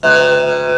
呃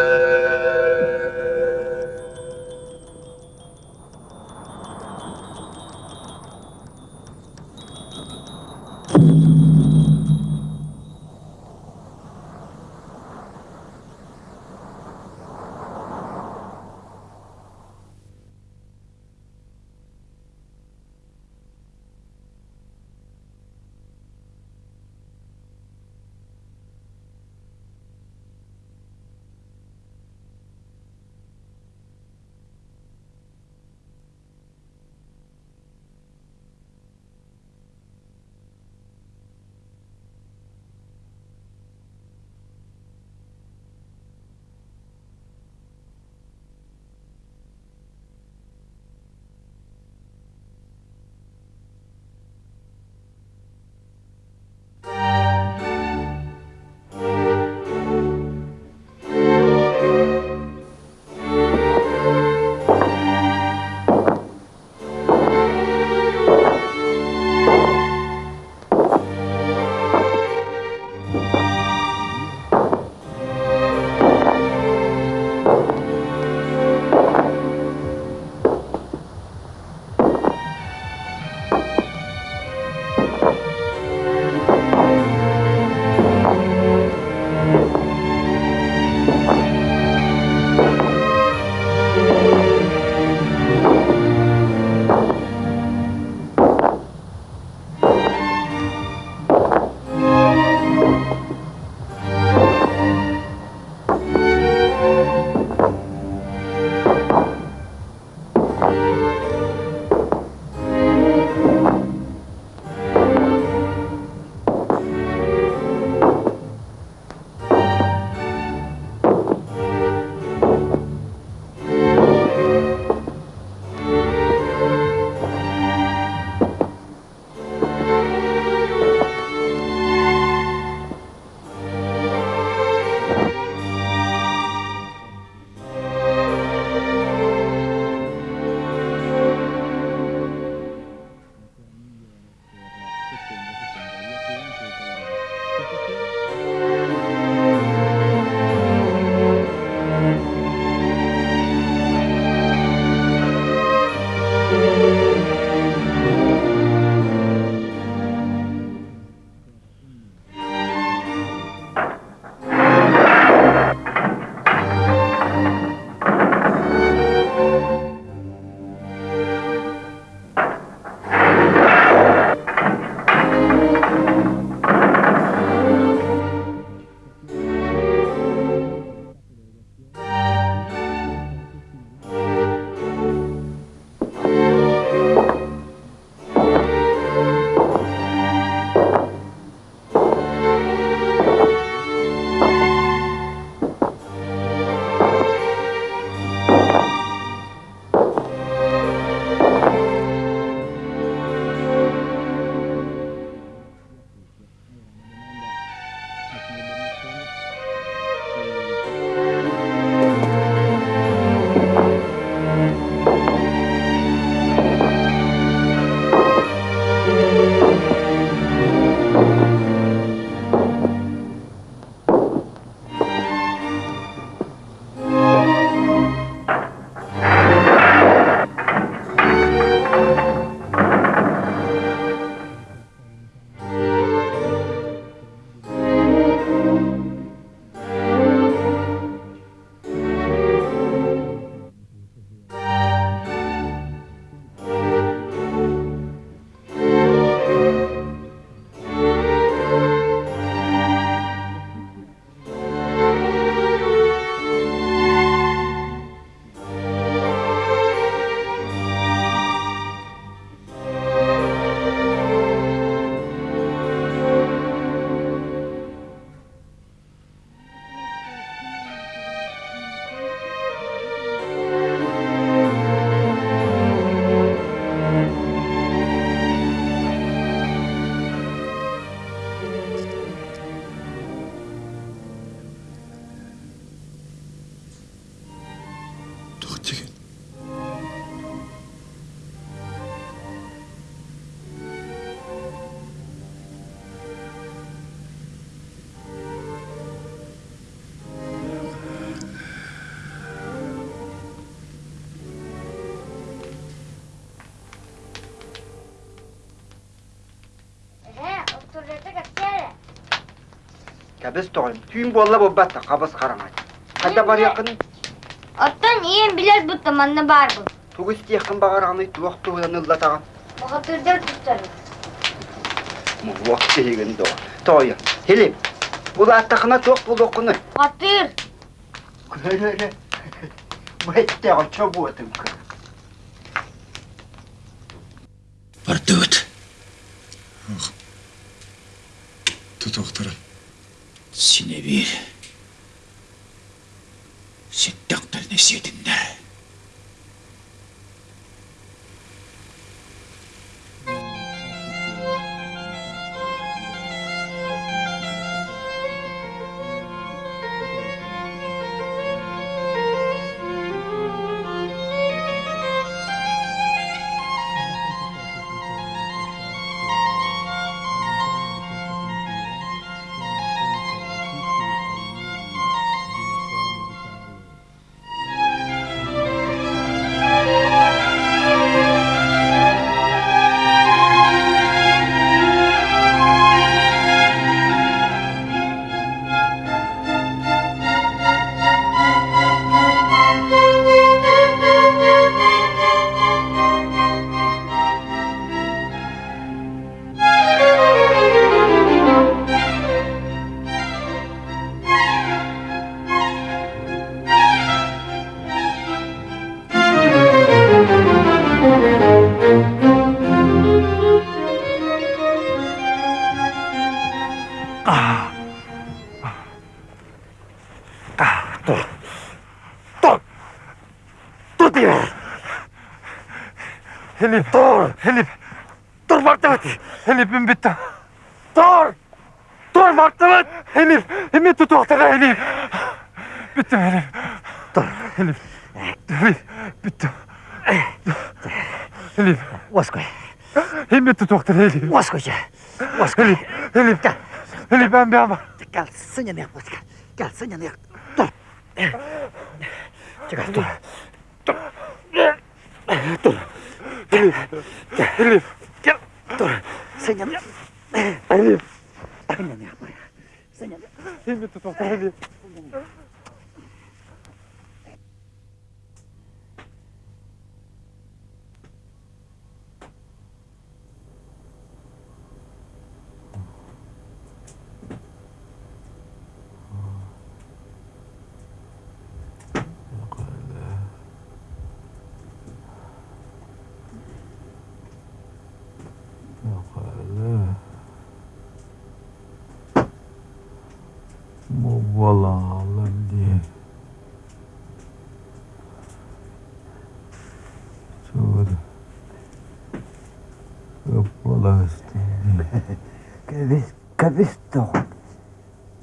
Кәбіз тоғын. Түйін болла болбатта қабыз қарамай. Қайда бар яқын? Оттан иен билет бұттым, анна бар бұл. Тугыз тияқын бағар аны туақ туғыдан ыллатаған. Бұғытырдар тұттары. Мұлуақ тегін доға. Тойы. Хелем. Бұл аттақына тоқ бұл оқыны. Көрі. için bir. Helip. Dur. Helip. Dur Martavat. Helip'im bitti. Dur. Dur Martavat. Helip. Hemen tut oktara Helip. Bitti Helip. Dur. Helip. Helip. Bitti. Helip. Воской. Hemen tut oktara Helip. Воскойче. Воской. Helip. Helip. Gel. Helip ben bir ama. Gel сыня не Воской. Gel сыня не. Dur. Çıkar dur. Dur. Dur. Helip. Helip. Gel. Dur. Сыня не. Helip. Сыня не. Сыня не. Hemen tut oktara Helip. Vallahi Allah diye. Çoğdu. Hoppala üstünde. Kabisto. Kabisto.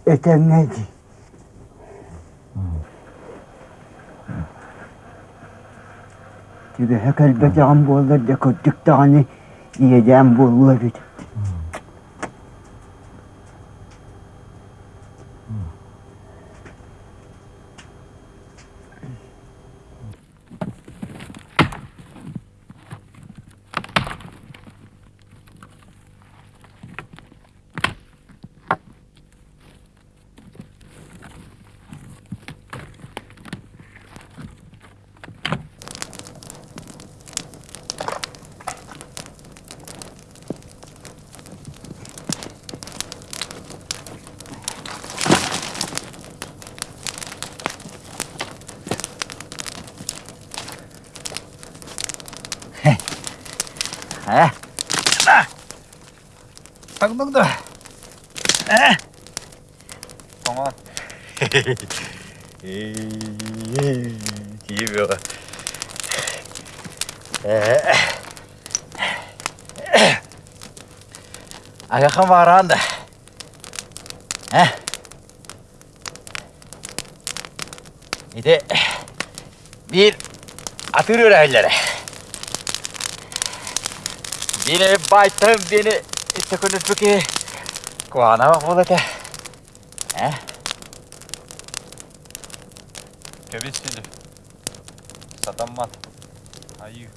Etemedi. Tabi hek elbette ambollar da kottuk tane yedi ambollar da. Hmm. 방방도. 에? 동원. 기묘. Aga kamaranda. Eh? İde bir atır öğrencilere. Beni baytım beni 시작하는 특히 그 하나만 보다게 에? 개비치즈 사단맛 아유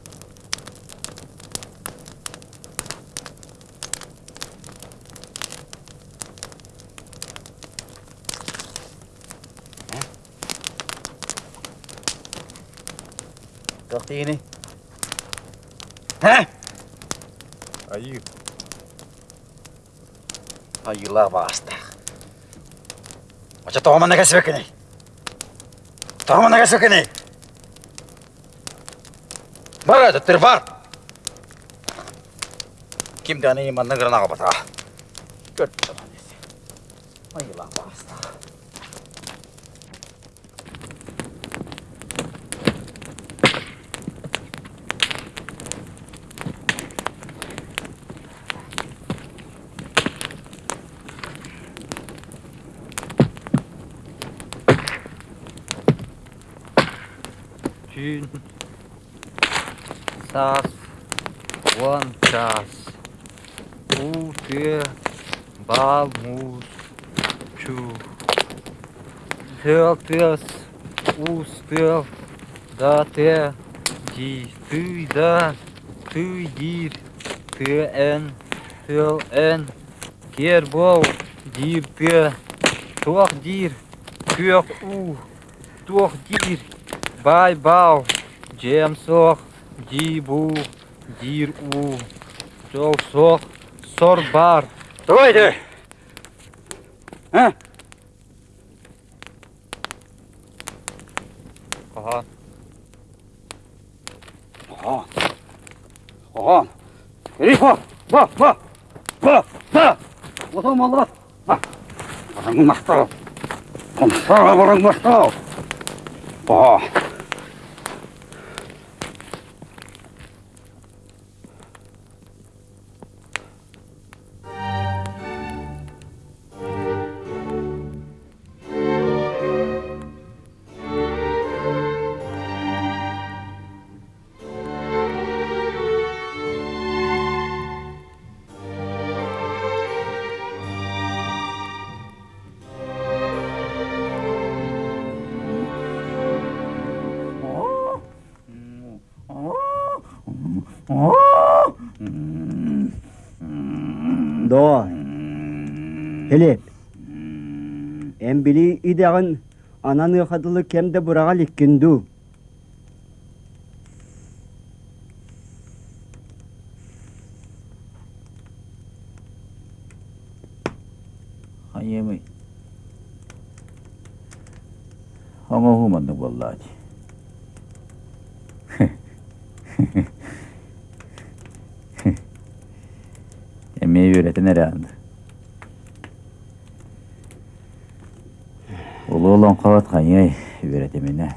Got any? Huh? Are you? Ayı. Ayıla vasta. Ocha tohama näkäsi väkeni. Tohama näkäsi väkeni. Bara da var. Kim de niin man. Köttö. Ayıla vasta. Tün. Sas. One час. Уте. Балмус. Чу. Хелтес. Устел. Да те. Ди. Ты да. Ты дир. Ты эн. Тел эн. Кербол. Дир те. Тох дир. Кök у. Тох дир. Бай бау. Джем сох. Дибу. Дир у. Жол сох. Сор бар. Давайте. А? Ага. Ага. Ага. Рифа. Ба, ба. Ба, ба. Ото мала. Ба. Барың мақтау. Қомсаға барың мақтау. Ба. Хелеп. Эм били идагын ананы хадылы кемде бурага ликкинду. Hayemi. Ama humandı vallahi. Emeği öğreten herhalde. Ulu olan kavat kanyay öğretemine.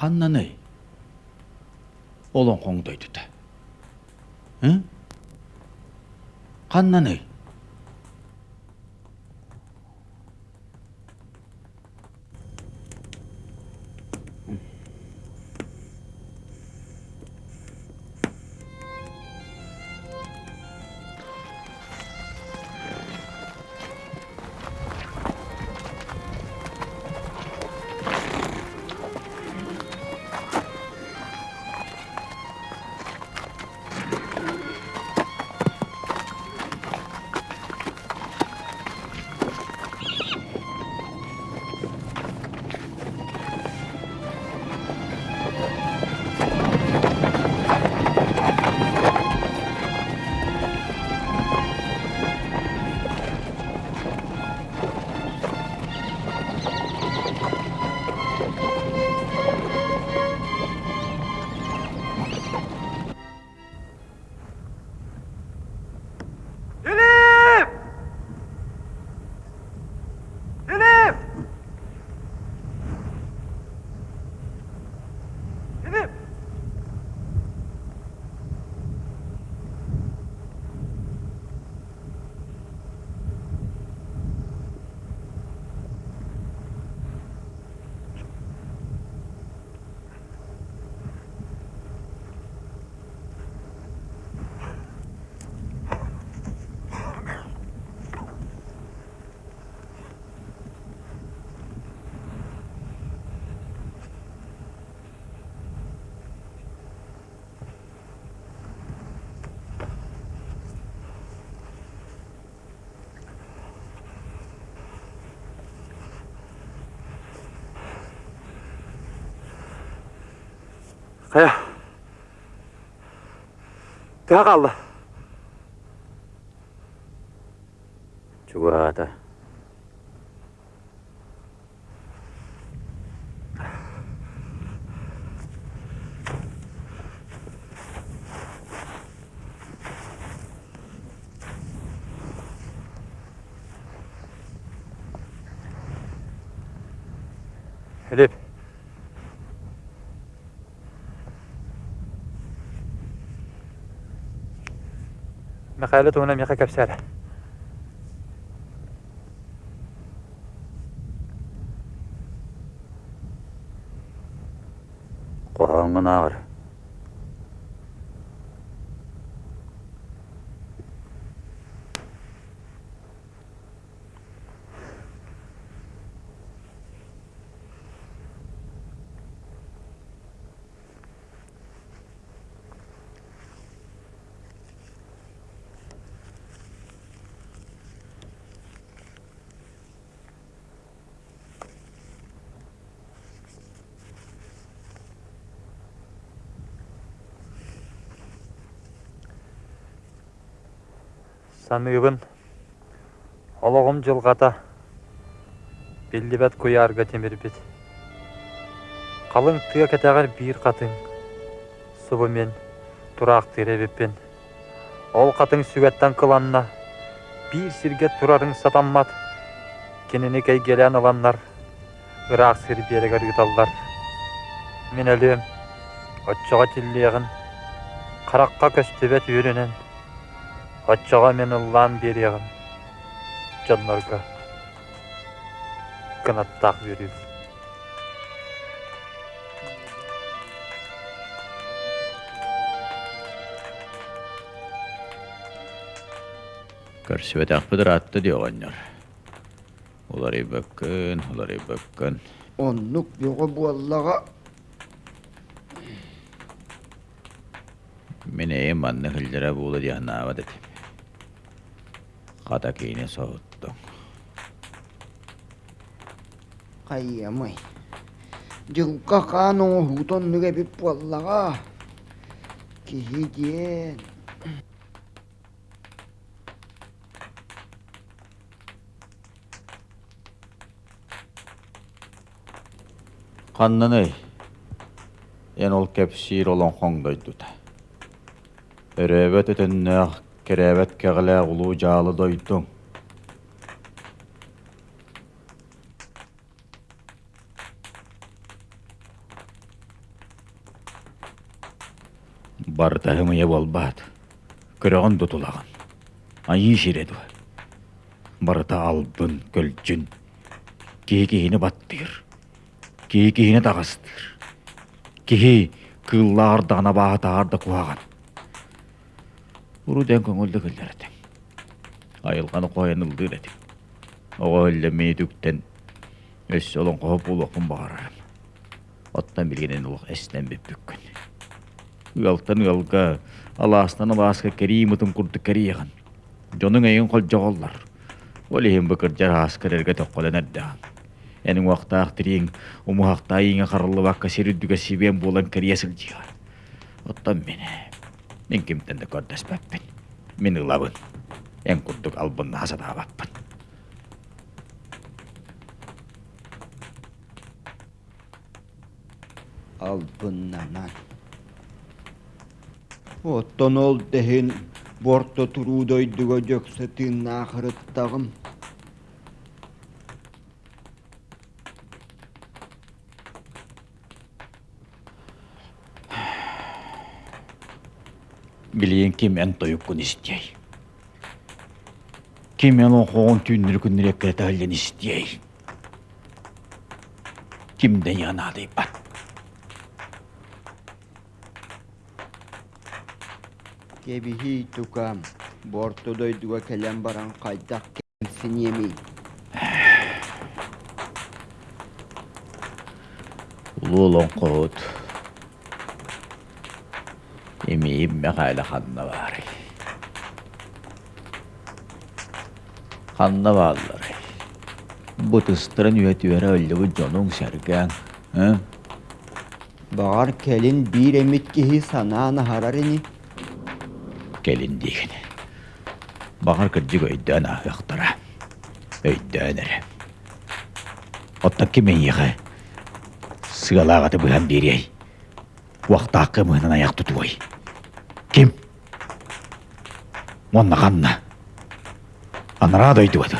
ганнаны олон хонгдойд та. М? ганнаны Тая. He. Daha kaldı. Çubuğada. Filip. خالته هنا يقك بساله Саныыбын олоғым жылғата белдебәт көярга темірбет. Қалың тыға кәтәғар бір қатың сұбы мен тұрақ теребеппен. Ол қатың сүгәттан кыланна бір сирге тұрарың сатаммат. Кенені кәй келен аланлар ырақ сир берегер. Мен әлем отчоға тиллеғін қараққа көстебет үйренен. Отчоға мен ұллан береғін жанларға қанаттақ беріп. Көрсүбәтәк бұдыр атты диоғаннар. Олар ибөккін, олар ибөккін. Оннук бюго буаллага Мен эйм манны деді. Қата кейіне соғыттың. кайямай. Жылка кано хутон нүге бип буаллага. Кихиден. Қаннаны, ен ол кепсир олон қоңдойдута. Өрөбөт өтөннөөх керебет кеғіле ұлу жалы дойдың. Бартахымыя болбат. Көрөгөн тутулаган. Айы ширеду. Барыта албын көлжүн. Кии-киини баттыр. Кии-киини тагыстыр. Кии кыллаардана баатаарда куаган. Уруден көңүлдү кылларатың. Айылганы коянылдыр этим. Ого өлле мейдүктен өс олон коп булукун багарарым. Оттан билгенен улук эстен беппүккүн. Ыалтан ыалга алаастан алааска керимытын курду керияган. Жонун эйин кол жоголлар. Ол ихин быкыр жар аскерерге токколен эрдаган. Энин уактаах тирин умуахта ийиңе карылы бакка сирүдүгө сибен булан керия сылжыгар. Оттан мени мен кимтен де Niinkymmentä Minun lavun. En kuttu kalpon nahasataa vappan. Alpunnanan. Otton oltehin vuorto truudoidugo jöksetin naahrıttağım. Билиен ким эн тоюккун истей. Ким эн охон түйнүр күннүр эккетален истей. Кимден янады бат. Кебихи тукам. Борто дойдуга келен баран кайдак кемсин емей. Улуулон кот. Эми мәкале ханна бар. Ханна баллар. Бу тыстырын үетүөрө өллүбү жонуң сәргән. Ә? Бағар келін бір емет кеһи санааны харар ини. Келин деген. Бағар кырдык өйдөн ахыктара. Өйдөн эре. Оттак кемен еға. Сыгалағаты бұған берей. Уақта ақы мұнан аяқ тұтуай. Кем? Онна қанна. Анара дойду бады.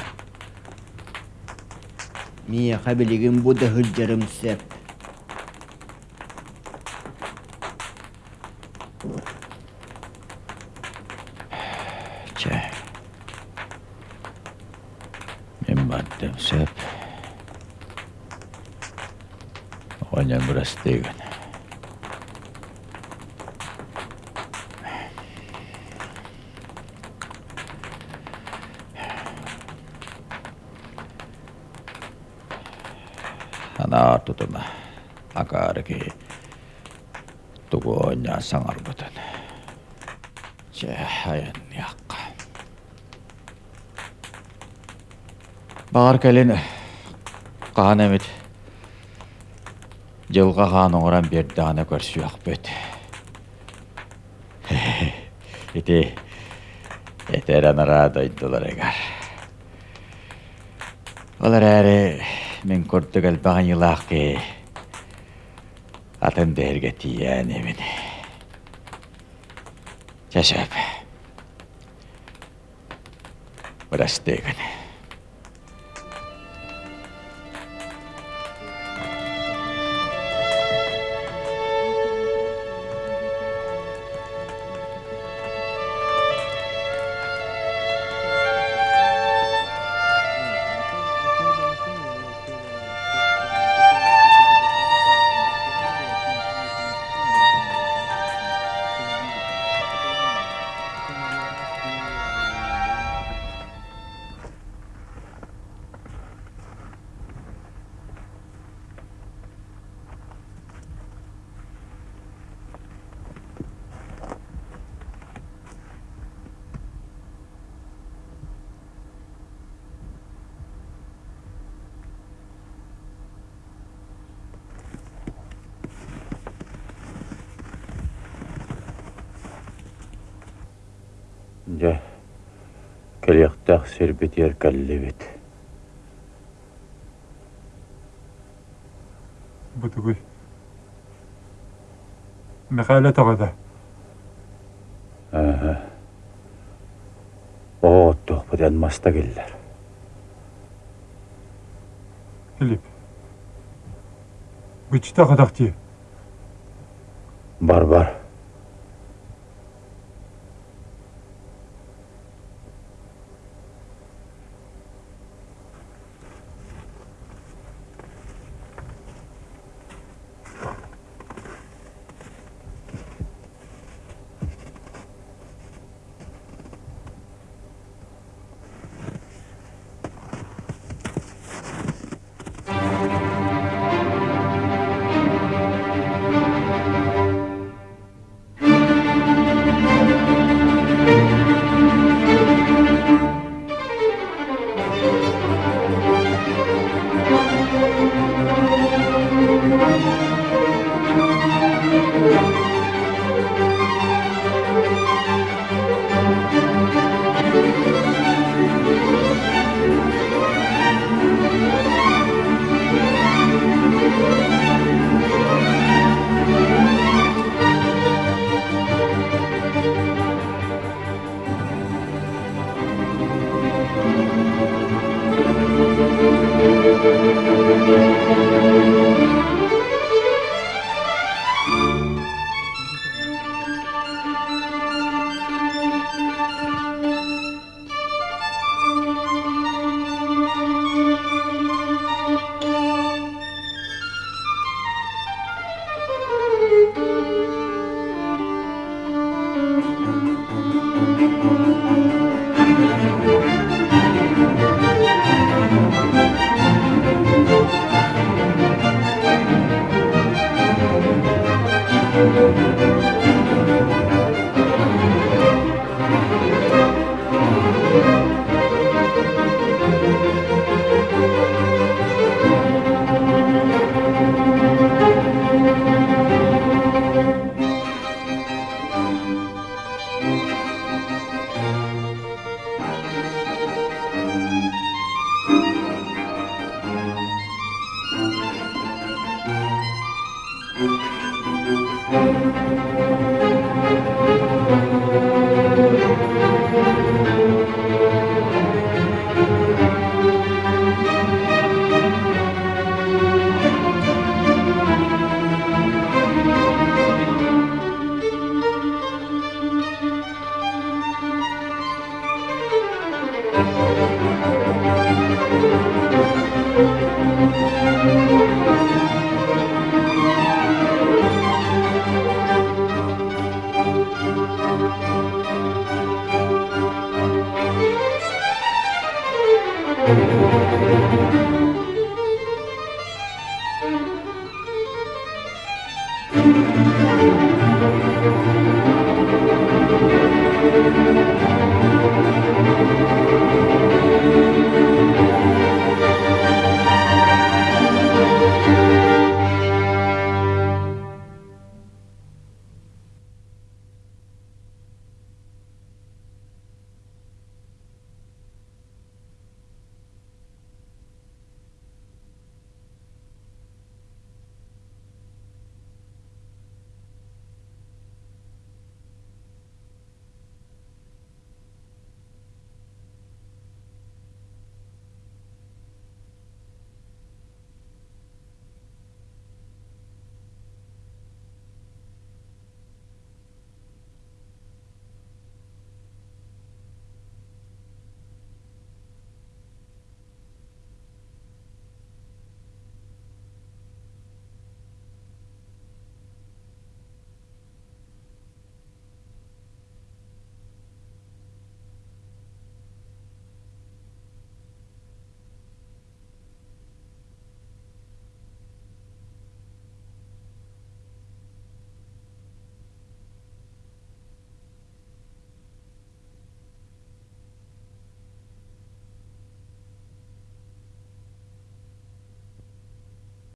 Мия қабілігін бұда хүлдерім сәп. Че. Мен баттым сөп. Оня біраз деген. Тугу оня саңарбытын. Че аян яққа. Бағар кәлін қаған әмет. Жылға қан оңыран берді ана көрсі ақ бөт. Ити, етер анара дойдылар егар. Олар әрі мен көрдік әлбаған елақ ке. Атын дәрге тиян емін. Біраз деген. Келектақ сербетер кәллебет. Бутугуй. Мәқәлә тағада. Ага. О, тоқпыдан маста келдер. Филипп. Бычта қадақ. Бар-бар.